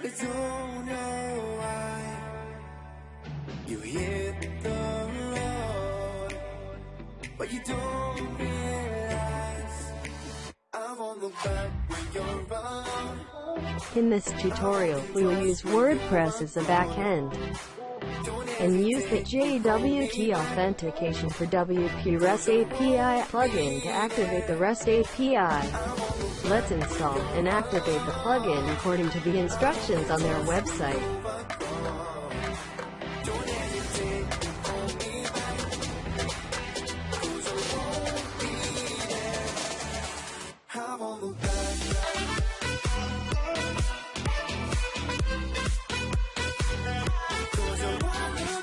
I don't know why you hit the road, but you don't realize I won't look back when you're. In this tutorial, we will use WordPress as a backend and use the JWT authentication for WP REST API plugin to activate the REST API. Let's install and activate the plugin according to the instructions on their website.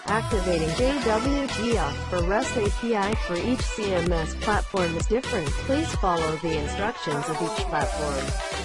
Activating auth for REST API for each CMS platform is different. Please follow the instructions of each platform.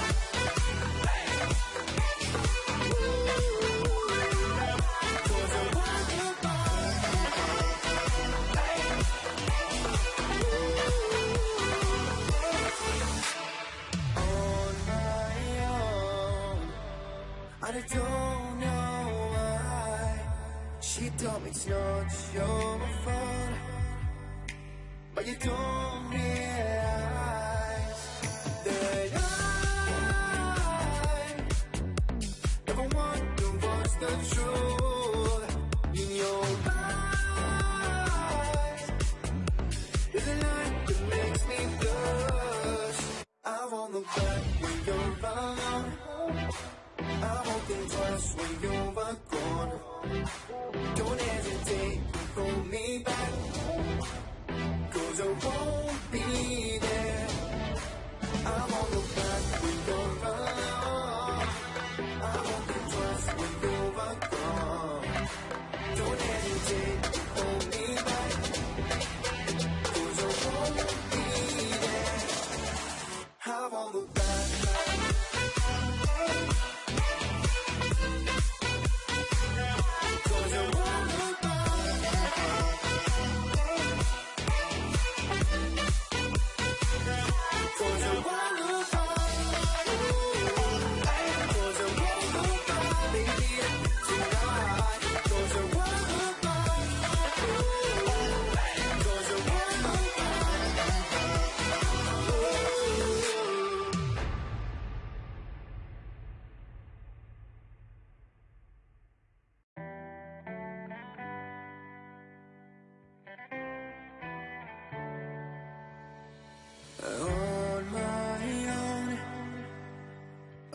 It's not your fault, but you don't realize that I never wonder what's the truth Twice when you're gone. Don't hesitate to call me back. Cause I won't be there. I won't look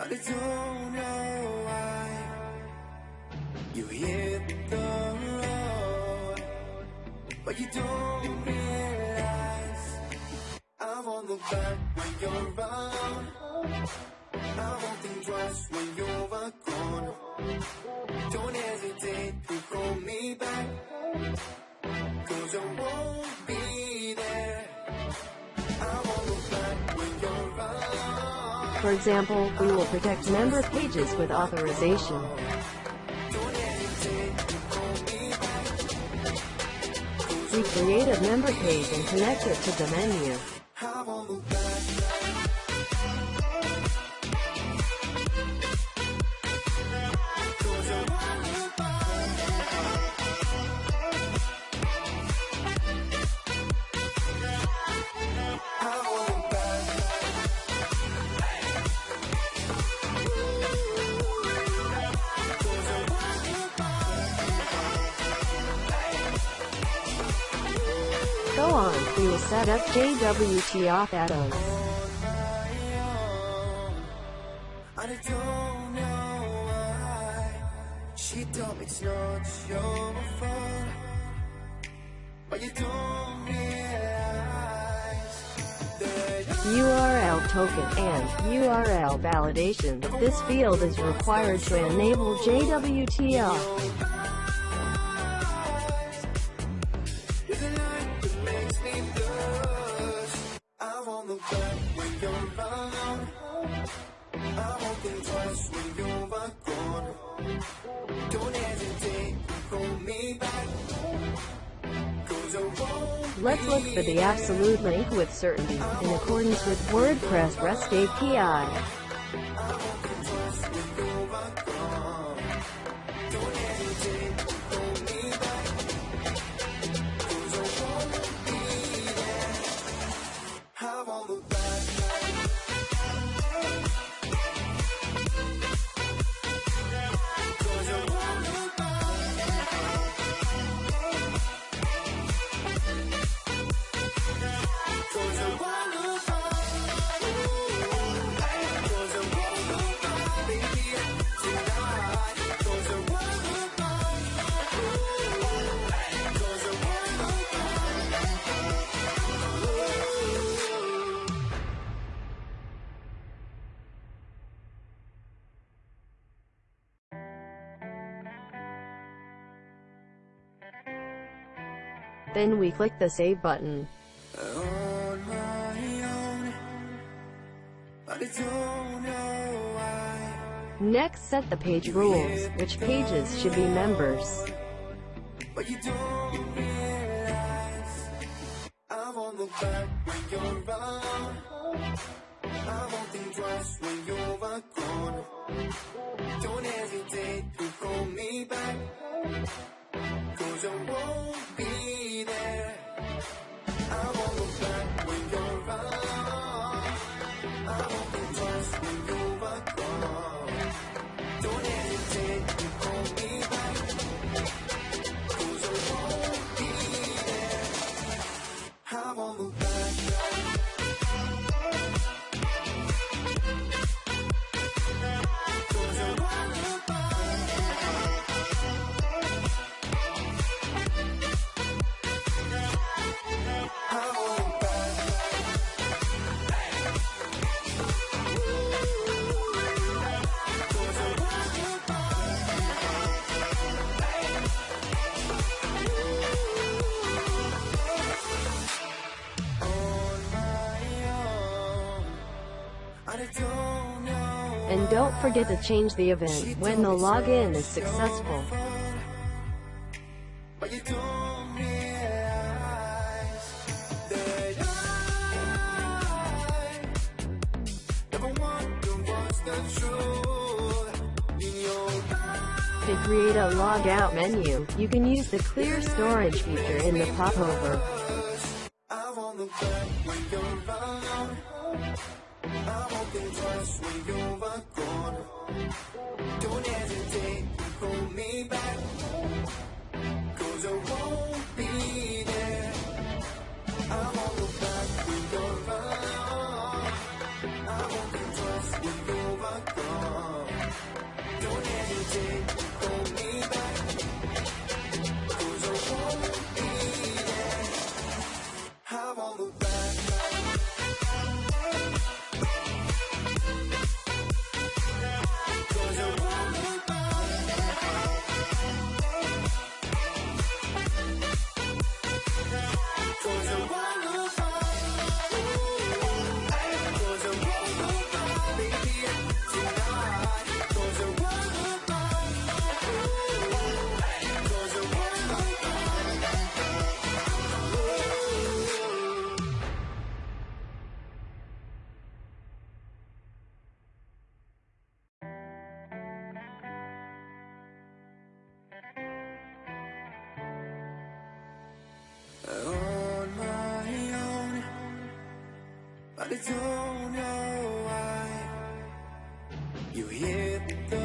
I don't know why you hit the road, but you don't realize I won't look back when you're around. I won't think twice when you're gone. Don't hesitate For example, we will protect member pages with authorization. We create a member page and connect it to the menu. Go on, we will set up JWT auth add-ons. And I don't know why She told me it's not your fault But you don't realize URL token and URL validation. This field is required to enable JWT auth. When you're around I won't think twice when you're gone Don't hesitate call me back Let's look for the absolute link with certainty, in accordance with WordPress REST API. Then we click the save button. Next set the page rules, which pages should be members. Don't hesitate to call me back. Don't forget to change the event when the login is successful. To create a logout menu, you can use the clear storage feature in the popover. I won't look back when you're around. I twice when you're gone. Don't hesitate call me back. I don't know why you hit the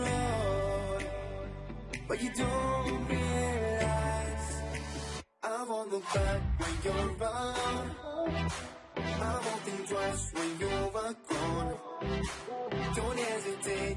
road, but you don't realize I won't look back when you're around. I won't think twice when you're gone. Don't hesitate